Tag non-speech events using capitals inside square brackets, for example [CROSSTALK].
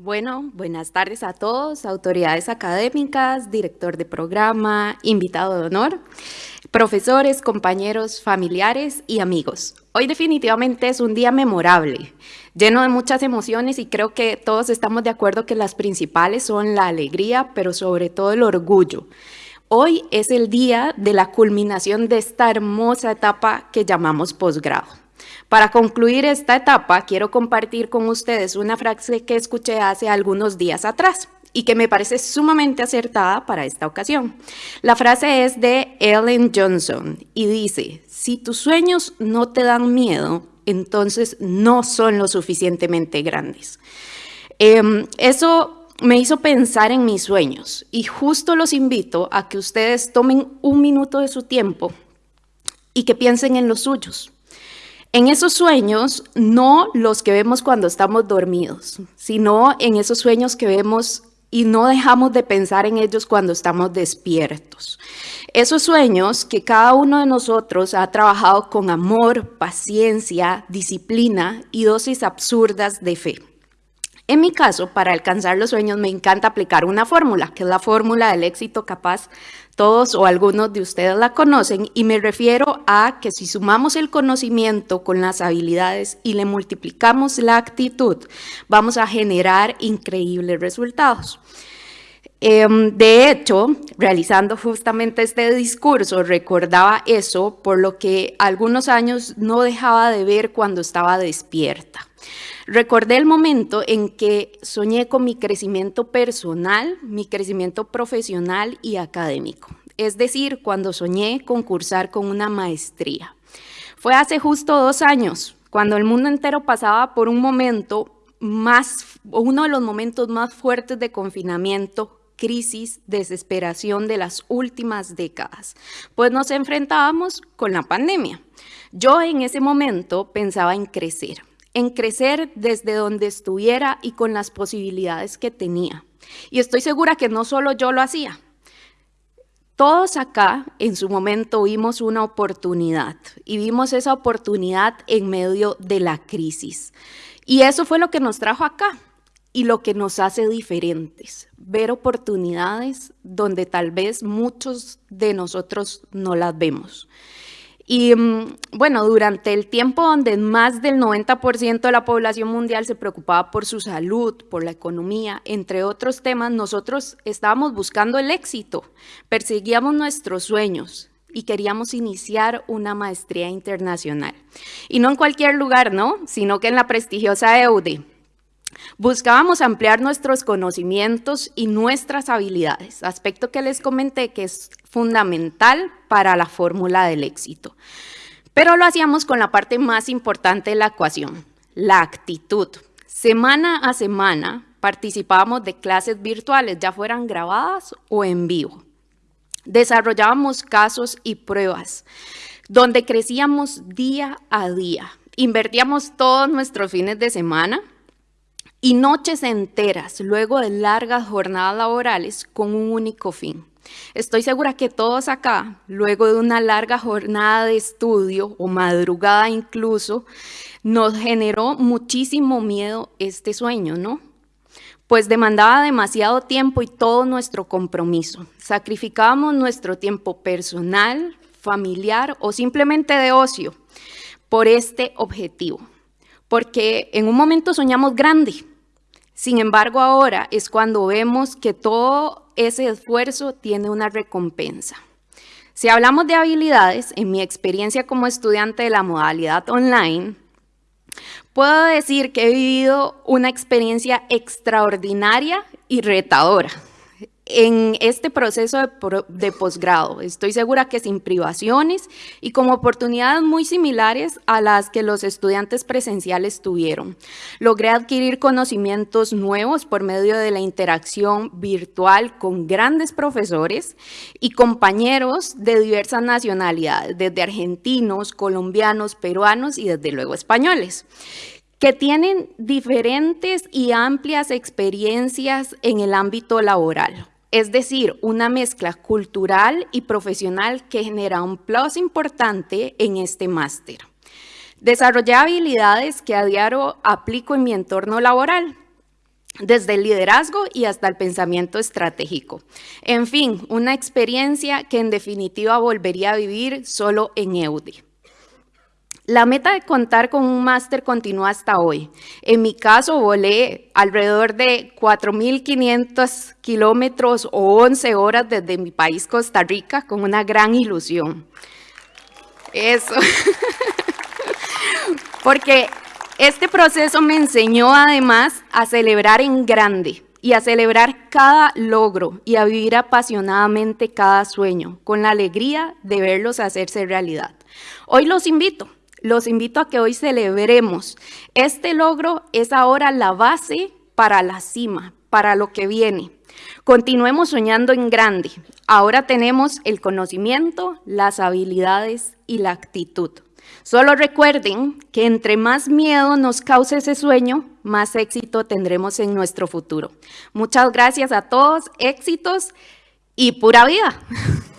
Bueno, buenas tardes a todos, autoridades académicas, director de programa, invitado de honor, profesores, compañeros, familiares y amigos. Hoy definitivamente es un día memorable, lleno de muchas emociones y creo que todos estamos de acuerdo que las principales son la alegría, pero sobre todo el orgullo. Hoy es el día de la culminación de esta hermosa etapa que llamamos posgrado. Para concluir esta etapa, quiero compartir con ustedes una frase que escuché hace algunos días atrás y que me parece sumamente acertada para esta ocasión. La frase es de Ellen Johnson y dice, si tus sueños no te dan miedo, entonces no son lo suficientemente grandes. Em, eso me hizo pensar en mis sueños y justo los invito a que ustedes tomen un minuto de su tiempo y que piensen en los suyos. En esos sueños, no los que vemos cuando estamos dormidos, sino en esos sueños que vemos y no dejamos de pensar en ellos cuando estamos despiertos. Esos sueños que cada uno de nosotros ha trabajado con amor, paciencia, disciplina y dosis absurdas de fe. En mi caso, para alcanzar los sueños me encanta aplicar una fórmula, que es la fórmula del éxito capaz. Todos o algunos de ustedes la conocen y me refiero a que si sumamos el conocimiento con las habilidades y le multiplicamos la actitud, vamos a generar increíbles resultados. Em, de hecho, realizando justamente este discurso, recordaba eso por lo que algunos años no dejaba de ver cuando estaba despierta. Recordé el momento en que soñé con mi crecimiento personal, mi crecimiento profesional y académico. Es decir, cuando soñé concursar con una maestría. Fue hace justo dos años, cuando el mundo entero pasaba por un momento más, uno de los momentos más fuertes de confinamiento, crisis, desesperación de las últimas décadas, pues nos enfrentábamos con la pandemia. Yo en ese momento pensaba en crecer, en crecer desde donde estuviera y con las posibilidades que tenía. Y estoy segura que no solo yo lo hacía. Todos acá en su momento vimos una oportunidad y vimos esa oportunidad en medio de la crisis. Y eso fue lo que nos trajo acá y lo que nos hace diferentes, ver oportunidades donde tal vez muchos de nosotros no las vemos. Y mm, bueno, durante el tiempo donde más del 90% de la población mundial se preocupaba por su salud, por la economía, entre otros temas, nosotros estábamos buscando el éxito, perseguíamos nuestros sueños y queríamos iniciar una maestría internacional. Y no en cualquier lugar, ¿no? Sino que en la prestigiosa EUDE. Buscábamos ampliar nuestros conocimientos y nuestras habilidades, aspecto que les comenté que es fundamental para la fórmula del éxito. Pero lo hacíamos con la parte más importante de la ecuación, la actitud. Semana a semana participábamos de clases virtuales, ya fueran grabadas o en vivo. Desarrollábamos casos y pruebas, donde crecíamos día a día. Invertíamos todos nuestros fines de semana y noches enteras luego de largas jornadas laborales con un único fin. Estoy segura que todos acá, luego de una larga jornada de estudio o madrugada incluso, nos generó muchísimo miedo este sueño, ¿no? Pues demandaba demasiado tiempo y todo nuestro compromiso. Sacrificábamos nuestro tiempo personal, familiar o simplemente de ocio por este objetivo porque en un momento soñamos grande. Sin embargo, ahora es cuando vemos que todo ese esfuerzo tiene una recompensa. Si hablamos de habilidades, en mi experiencia como estudiante de la modalidad online, puedo decir que he vivido una experiencia extraordinaria y retadora en este proceso de, posgrado. Estoy segura que sin privaciones y con oportunidades muy similares a las que los estudiantes presenciales tuvieron. Logré adquirir conocimientos nuevos por medio de la interacción virtual con grandes profesores y compañeros de diversas nacionalidades, desde argentinos, colombianos, peruanos y desde luego españoles que tienen diferentes y amplias experiencias en el ámbito laboral es decir, una mezcla cultural y profesional que genera un plus importante en este máster. Desarrollé habilidades que a diario aplico en mi entorno laboral. desde el liderazgo y hasta el pensamiento estratégico. En fin, una experiencia que en definitiva volvería a vivir solo en EUDI. La meta de contar con un máster continúa hasta hoy. En mi caso, volé alrededor de 4.500 kilómetros o 11 horas desde mi país, Costa Rica, con una gran ilusión. Eso. [LAUGHS] Porque este proceso me enseñó además a celebrar en grande y a celebrar cada logro y a vivir apasionadamente cada sueño, con la alegría de verlos hacerse realidad. Hoy los invito, los invito a que hoy celebremos. Este logro es ahora la base para la cima, para lo que viene. Continuemos soñando en grande. Ahora tenemos el conocimiento, las habilidades y la actitud. Solo recuerden que entre más miedo nos cause ese sueño, más éxito tendremos en nuestro futuro. Muchas gracias a todos, éxitos y pura vida. [LAUGHS]